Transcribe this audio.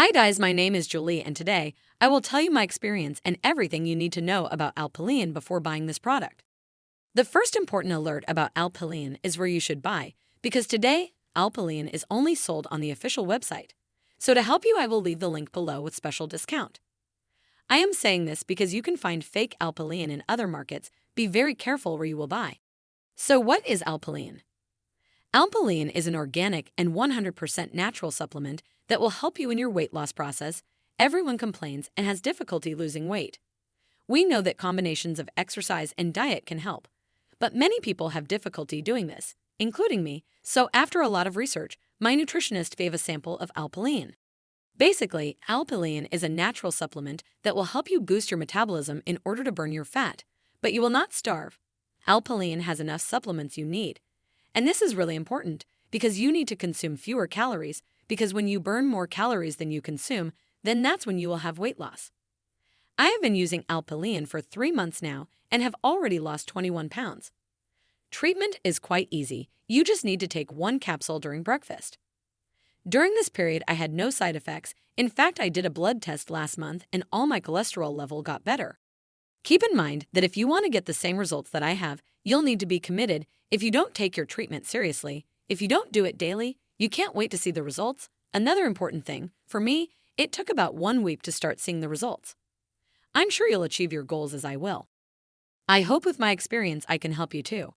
Hi guys, my name is Julie and today I will tell you my experience and everything you need to know about Alpilean before buying this product. The first important alert about Alpilean is where you should buy because today Alpilean is only sold on the official website. So to help you, I will leave the link below with special discount. I am saying this because you can find fake Alpilean in other markets. Be very careful where you will buy. So what is Alpilean? Alpilean is an organic and 100% natural supplement that will help you in your weight loss process. Everyone complains and has difficulty losing weight. We know that combinations of exercise and diet can help, but many people have difficulty doing this, including me, so after a lot of research, my nutritionist gave a sample of Alpilean. Basically, Alpilean is a natural supplement that will help you boost your metabolism in order to burn your fat, but you will not starve. Alpilean has enough supplements you need, and this is really important because you need to consume fewer calories because when you burn more calories than you consume, then that's when you will have weight loss. I have been using Alpilean for three months now and have already lost 21 pounds. Treatment is quite easy. You just need to take one capsule during breakfast. During this period, I had no side effects. In fact, I did a blood test last month and all my cholesterol level got better. Keep in mind that if you want to get the same results that I have, you'll need to be committed if you don't take your treatment seriously. If you don't do it daily, you can't wait to see the results. Another important thing, for me, it took about one week to start seeing the results. I'm sure you'll achieve your goals as I will. I hope with my experience I can help you too.